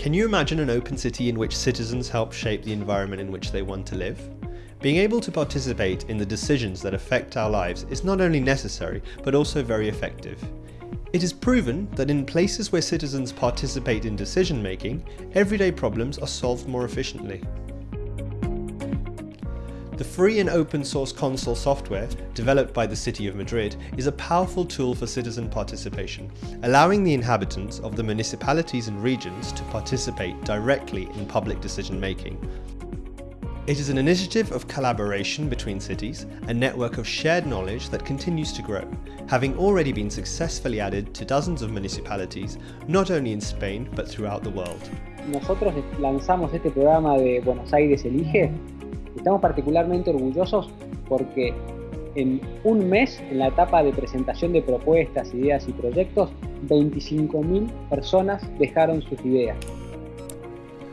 Can you imagine an open city in which citizens help shape the environment in which they want to live? Being able to participate in the decisions that affect our lives is not only necessary, but also very effective. It is proven that in places where citizens participate in decision making, everyday problems are solved more efficiently. The free and open source Console software, developed by the City of Madrid, is a powerful tool for citizen participation, allowing the inhabitants of the municipalities and regions to participate directly in public decision making. It is an initiative of collaboration between cities, a network of shared knowledge that continues to grow, having already been successfully added to dozens of municipalities, not only in Spain but throughout the world. Nosotros lanzamos este programa de Buenos Aires Elige Estamos particularmente orgullosos porque en un mes, en la etapa de presentación de propuestas, ideas y proyectos, 25.000 personas dejaron sus ideas.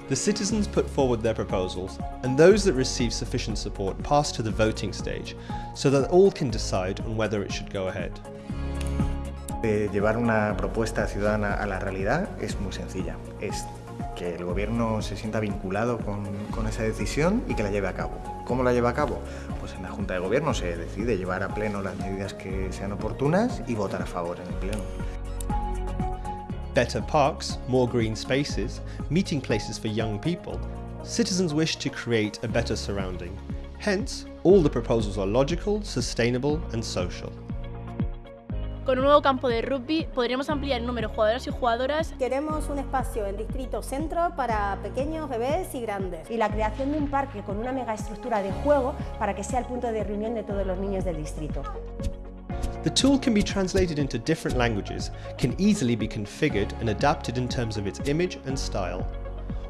The citizens put forward their proposals, and those that receive sufficient support pass to the voting stage, so that all can decide on whether it should go ahead. De llevar una propuesta ciudadana a la realidad es muy sencilla. Es que el gobierno se sienta vinculado con, esa decisión y que la lleve a cabo. ¿Cómo la lleva a cabo? Pues en la Junta de Gobierno se decide llevar a pleno las medidas que sean oportunas y votar a favor en el pleno. Better parks, more green spaces, meeting places for young people, citizens wish to create a better surrounding. Hence, all the proposals are logical, sustainable and social. Con un nuevo campo de rugby podríamos ampliar el número de jugadoras y jugadoras. Queremos un espacio en Distrito Centro para pequeños, bebés y grandes. Y la creación de un parque con una megaestructura de juego para que sea el punto de reunión de todos los niños del distrito. The tool can be translated into different languages, can easily be configured and adapted in terms of its image and style.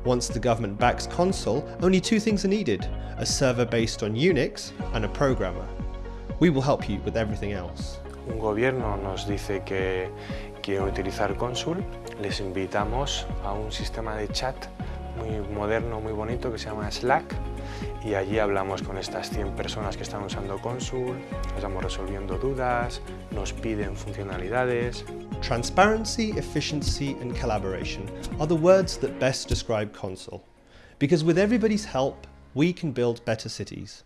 Once the government backs console, only two things are needed, a server based on Unix and a programmer. We will help you with everything else. Un gobierno nos dice que quiere utilizar Consul, les invitamos a un sistema de chat muy moderno, muy bonito que se llama Slack y allí hablamos con estas 100 personas que están usando Consul, estamos resolviendo dudas, nos piden funcionalidades. Transparency, efficiency and collaboration are the words that best describe Consul. Because with everybody's help, we can build better cities.